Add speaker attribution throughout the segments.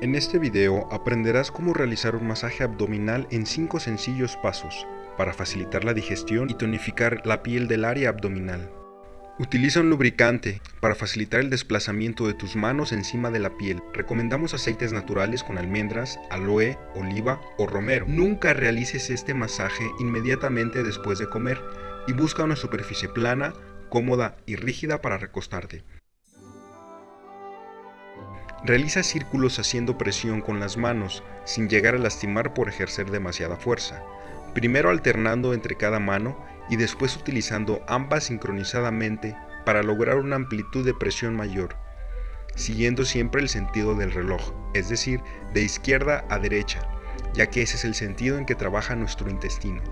Speaker 1: En este video aprenderás cómo realizar un masaje abdominal en 5 sencillos pasos para facilitar la digestión y tonificar la piel del área abdominal. Utiliza un lubricante para facilitar el desplazamiento de tus manos encima de la piel. Recomendamos aceites naturales con almendras, aloe, oliva o romero. Nunca realices este masaje inmediatamente después de comer y busca una superficie plana, cómoda y rígida para recostarte. Realiza círculos haciendo presión con las manos, sin llegar a lastimar por ejercer demasiada fuerza, primero alternando entre cada mano y después utilizando ambas sincronizadamente para lograr una amplitud de presión mayor, siguiendo siempre el sentido del reloj, es decir, de izquierda a derecha, ya que ese es el sentido en que trabaja nuestro intestino.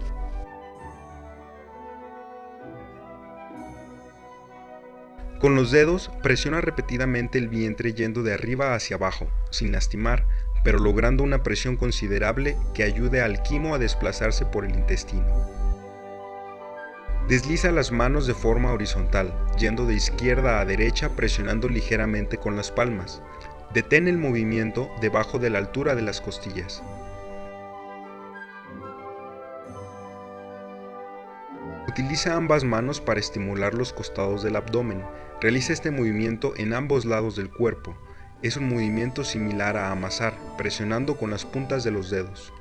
Speaker 1: Con los dedos presiona repetidamente el vientre yendo de arriba hacia abajo, sin lastimar, pero logrando una presión considerable que ayude al quimo a desplazarse por el intestino. Desliza las manos de forma horizontal, yendo de izquierda a derecha presionando ligeramente con las palmas. Detén el movimiento debajo de la altura de las costillas. Utiliza ambas manos para estimular los costados del abdomen. Realiza este movimiento en ambos lados del cuerpo. Es un movimiento similar a amasar, presionando con las puntas de los dedos.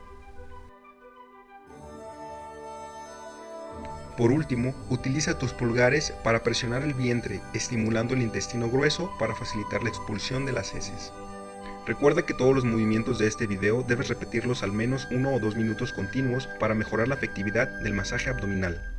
Speaker 1: Por último, utiliza tus pulgares para presionar el vientre, estimulando el intestino grueso para facilitar la expulsión de las heces. Recuerda que todos los movimientos de este video debes repetirlos al menos uno o dos minutos continuos para mejorar la efectividad del masaje abdominal.